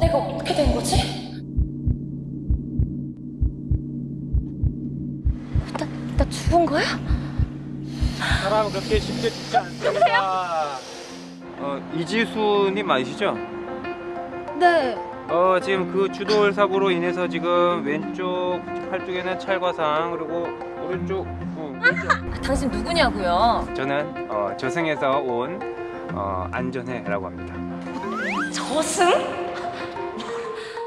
내가 어떻게 된 거지? 나, 나 죽은 거야? 사람 그렇게 쉽게 죽지 않습니다. 어, 이지수님 맞으시죠? 네. 어, 지금 그 주돌 사고로 인해서 지금 왼쪽 팔 쪽에는 찰과상 그리고 오른쪽 어. 아, 당신 누구냐고요? 저는 어, 저승에서 온 어, 안전해라고 합니다. 저승?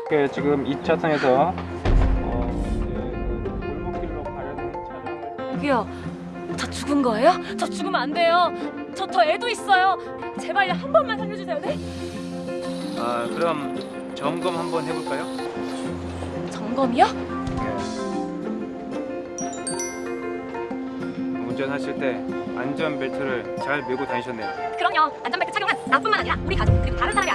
그 지금 2차선에서 어, 이제 그 골목길로 가려는 차량을 여기요. 저 죽은 거예요? 저 죽으면 안 돼요. 저, 저 애도 있어요. 제발요, 한 번만 살려주세요, 네? 아, 그럼 점검 한번 해볼까요? 점검이요? 운전하실 때 안전벨트를 잘 메고 다니셨네요. 그럼요. 안전벨트 착용은 나뿐만 아니라 우리 가족 그리고 다른 사람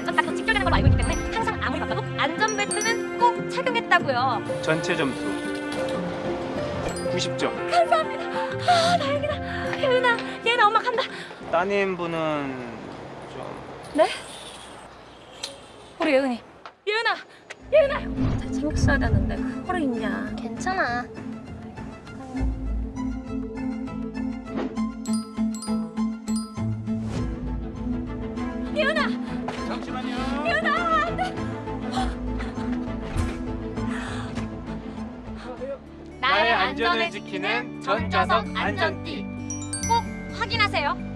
꼭 착용했다고요. 전체 점수 90점. 아, 다행이다. 예은아, 예은아 엄마 간다. 따님 분은 좀 네? 우리 예은이. 예은아, 예은아. 잘 챙겼어야 되는데 그거를 있냐. 괜찮아. 안전을 지키는 전자석 안전띠. 꼭 확인하세요.